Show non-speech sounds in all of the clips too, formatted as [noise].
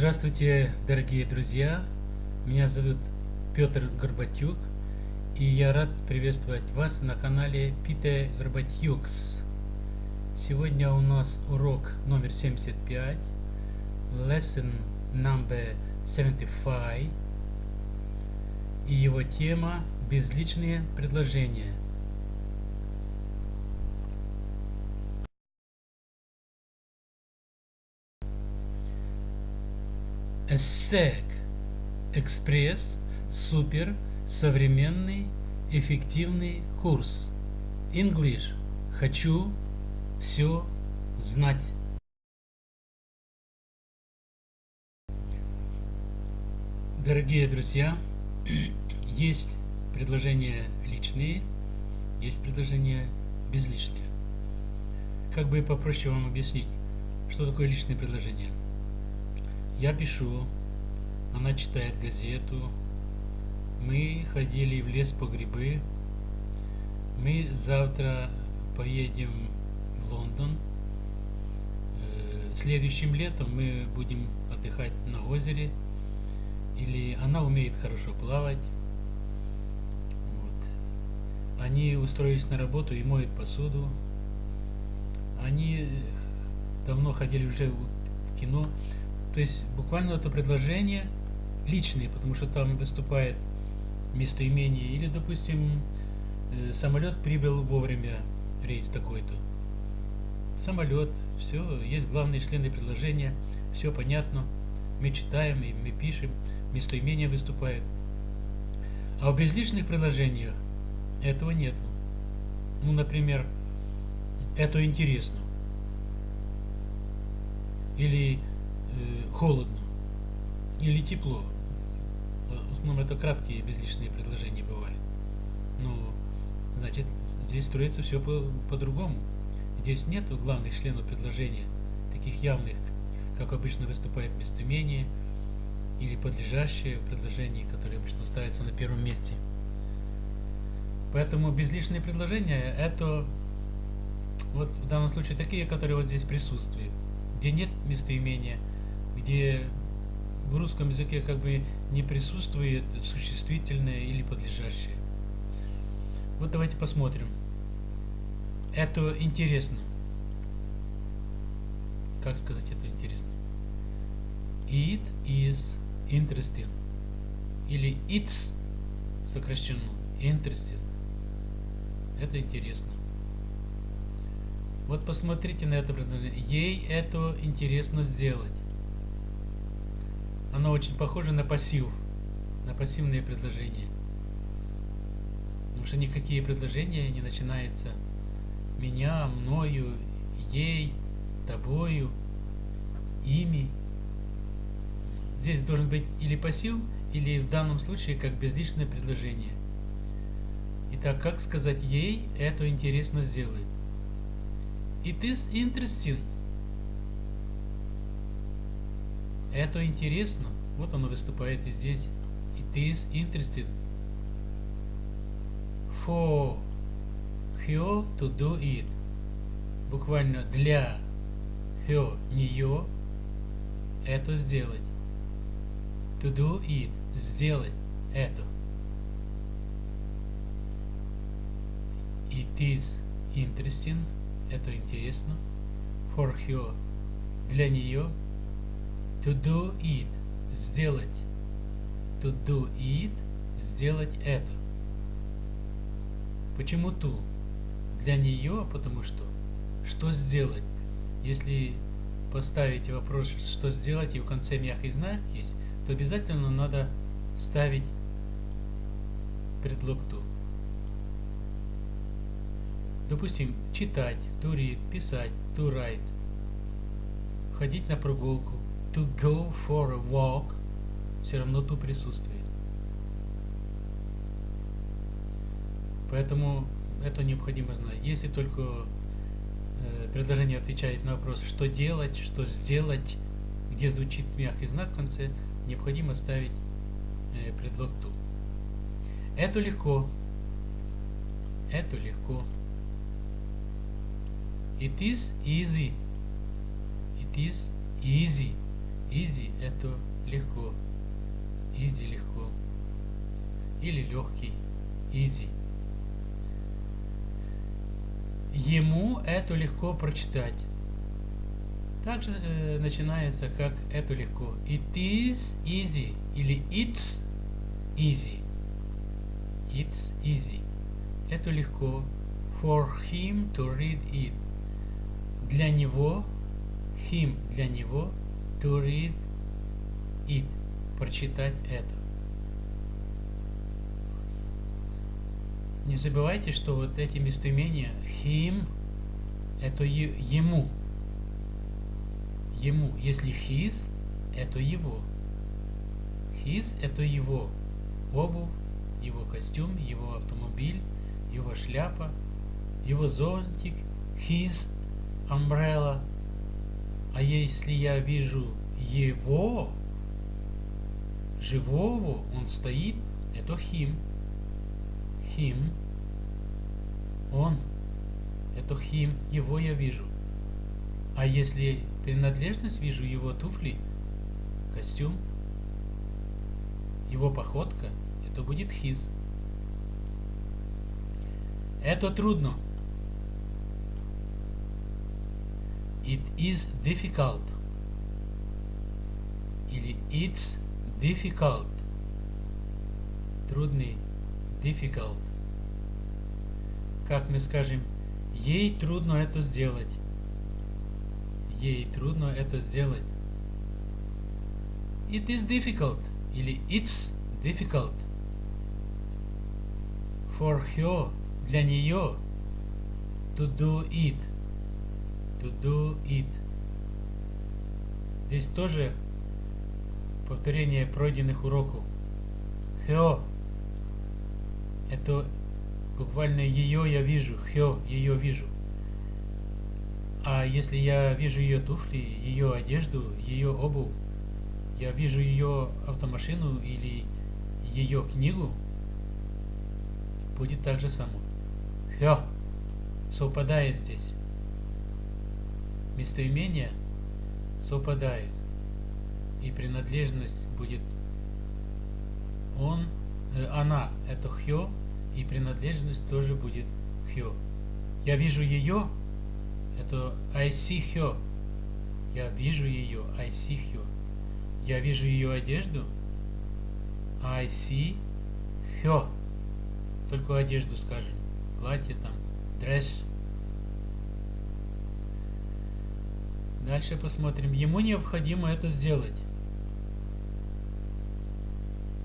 Здравствуйте, дорогие друзья! Меня зовут Петр Горбатюк, и я рад приветствовать вас на канале Пите Горбатюкс. Сегодня у нас урок номер 75, lesson number 75, и его тема «Безличные предложения». ESSEC Экспресс Супер Современный Эффективный курс English Хочу все знать. Дорогие друзья, [clears throat] есть предложения личные, есть предложения безличные. Как бы попроще вам объяснить, что такое личное предложение? Я пишу, она читает газету. Мы ходили в лес по грибы. Мы завтра поедем в Лондон. Э, следующим летом мы будем отдыхать на озере. Или она умеет хорошо плавать. Вот. Они устроились на работу и моют посуду. Они давно ходили уже в кино. То есть буквально это предложение личные, потому что там выступает местоимение, или, допустим, э, самолет прибыл вовремя, рейс такой-то. Самолет, все, есть главные члены предложения, все понятно, мы читаем и мы пишем, местоимение выступает. А в безличных предложениях этого нету. Ну, например, это интересно. Или холодно или тепло. В основном это краткие безличные предложения бывают. Ну, значит, здесь строится все по-другому. По здесь нет главных членов предложения, таких явных, как обычно выступает местоимение или подлежащее в предложении, которое обычно ставится на первом месте. Поэтому безличные предложения это вот в данном случае такие, которые вот здесь присутствуют, где нет местоимения, где в русском языке как бы не присутствует существительное или подлежащее. Вот давайте посмотрим. Это интересно. Как сказать это интересно? It is interesting. Или it's сокращенно. Interesting. Это интересно. Вот посмотрите на это предложение. Ей это интересно сделать. Оно очень похоже на пассив, на пассивные предложения. Потому что никакие предложения не начинаются меня, мною, ей, тобою, ими. Здесь должен быть или пассив, или в данном случае как безличное предложение. Итак, как сказать ей, это интересно сделать. It is interesting. Это интересно. Вот оно выступает и здесь. It is interesting for her to do it. Буквально для her, нее, это сделать. To do it. Сделать это. It is interesting. Это интересно. For her. Для нее To do it. Сделать. To do it. Сделать это. Почему ту? Для нее, потому что что сделать? Если поставить вопрос, что сделать, и в конце мягкий знак есть, то обязательно надо ставить предлог to. Допустим, читать, to read, писать, to write, ходить на прогулку, to go for a walk все равно ту присутствует. Поэтому это необходимо знать. Если только э, предложение отвечает на вопрос, что делать, что сделать, где звучит мягкий знак в конце, необходимо ставить э, предлог to. Это легко. Это легко. It is easy. It is easy. Easy это легко. Easy легко. Или легкий. Easy. Ему это легко прочитать. Также э, начинается как это легко. It is easy или it's easy. It's easy. Это легко. For him to read it. Для него, him для него, to read it. Прочитать это. Не забывайте, что вот эти местоимения him это ему ему. Если his, это его. His – это его обувь, его костюм, его автомобиль, его шляпа, его зонтик, his umbrella. А если я вижу его, живого, он стоит, это him. Him. Он. Это him. Его я вижу. А если принадлежность вижу его туфли, костюм, его походка, это будет his. Это трудно. It is difficult. Или it's difficult. Трудный. Difficult. Как мы скажем, ей трудно это сделать ей трудно это сделать. It is difficult или it's difficult. For her, для нее, to do it. To do it. Здесь тоже повторение пройденных уроков. Her. Это буквально ее я вижу. Her, ее вижу. А если я вижу ее туфли, ее одежду, ее обувь, я вижу ее автомашину или ее книгу, будет так же само. Все совпадает здесь. Местоимение совпадает. И принадлежность будет он, э, она, это хё, и принадлежность тоже будет хё. Я вижу ее, это I see her. Я вижу ее. I see her. Я вижу ее одежду. I see her. Только одежду скажем. Платье там. Dress. Дальше посмотрим. Ему необходимо это сделать.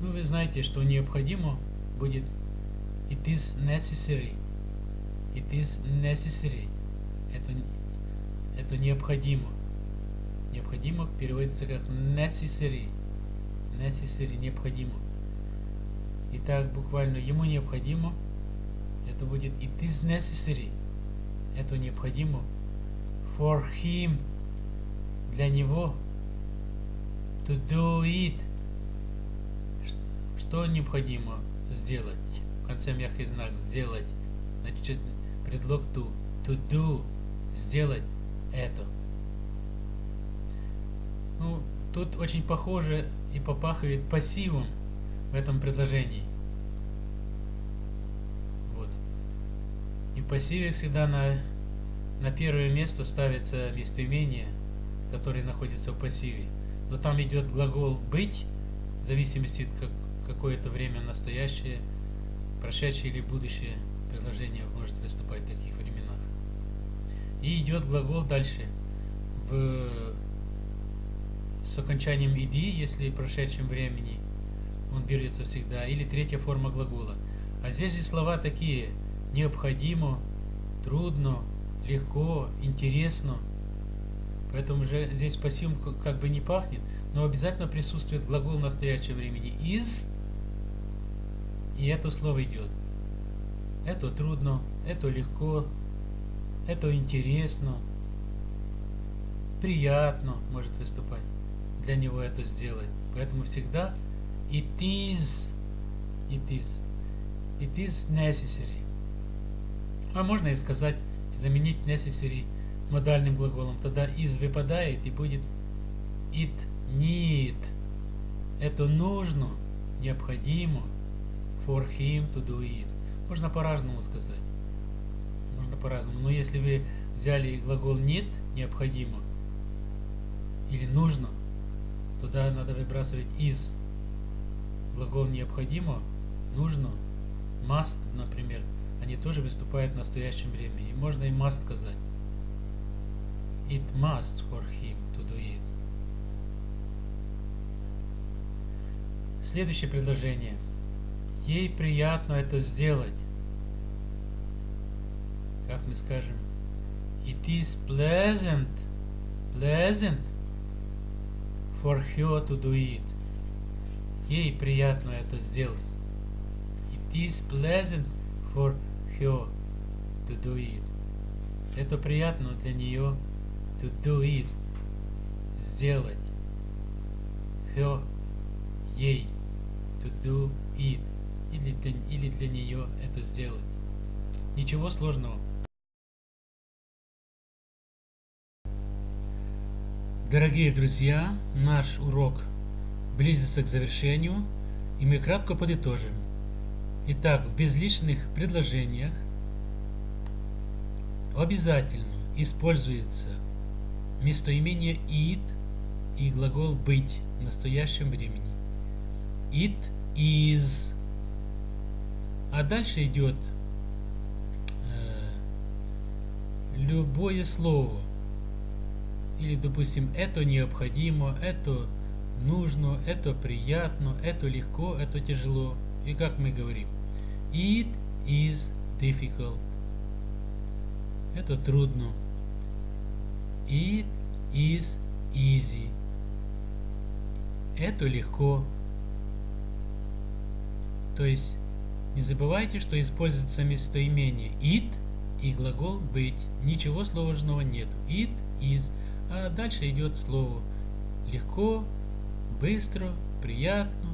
Ну, вы знаете, что необходимо будет It is necessary. It is necessary. Это, это необходимо. Необходимо переводится как necessary. Necessary необходимо. Итак, буквально ему необходимо. Это будет it is necessary. Это необходимо. For him. Для него. To do it. Что необходимо сделать? В конце мягкий знак сделать. Значит, предлог to. To do сделать это. Ну, тут очень похоже и попахивает пассивом в этом предложении. Вот. И в пассиве всегда на, на первое место ставится местоимение, которое находится в пассиве. Но там идет глагол «быть», в зависимости от как, какое-то время настоящее, прошедшее или будущее предложение может выступать в таких временах. И идет глагол дальше. В, с окончанием иди, если в прошедшем времени он берется всегда. Или третья форма глагола. А здесь же слова такие. Необходимо, трудно, легко, интересно. Поэтому же здесь пассив как бы не пахнет, но обязательно присутствует глагол в настоящем времени из, и это слово идет. Это трудно, это легко, это интересно, приятно может выступать для него это сделать. Поэтому всегда it is, it is, it is necessary. А можно и сказать, заменить necessary модальным глаголом. Тогда is выпадает и будет it need. Это нужно, необходимо for him to do it. Можно по-разному сказать. Можно по-разному. Но если вы взяли глагол need, необходимо, или нужно, туда надо выбрасывать is. Глагол необходимо, нужно, must, например, они тоже выступают в настоящем времени. И можно и must сказать. It must for him to do it. Следующее предложение. Ей приятно это сделать. Как мы скажем? It is pleasant. Pleasant for her to do it. Ей приятно это сделать. It is pleasant for her to do it. Это приятно для нее to do it. Сделать. Her. Ей. To do it. Или для, или для нее это сделать. Ничего сложного. Дорогие друзья, наш урок близится к завершению, и мы кратко подытожим. Итак, в безличных предложениях обязательно используется местоимение it и глагол быть в настоящем времени. It is. А дальше идет э, любое слово. Или, допустим, это необходимо, это нужно, это приятно, это легко, это тяжело. И как мы говорим? It is difficult. Это трудно. It is easy. Это легко. То есть, не забывайте, что используется местоимение it и глагол быть. Ничего сложного нету. It is. А дальше идет слово легко, быстро, приятно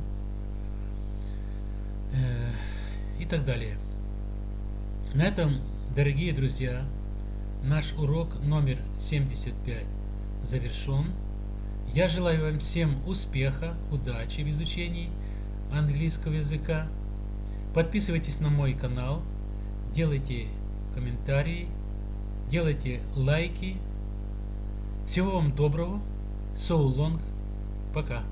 э, и так далее. На этом, дорогие друзья, наш урок номер 75 завершен. Я желаю вам всем успеха, удачи в изучении английского языка. Подписывайтесь на мой канал, делайте комментарии, делайте лайки. Всего вам доброго. So long. Пока.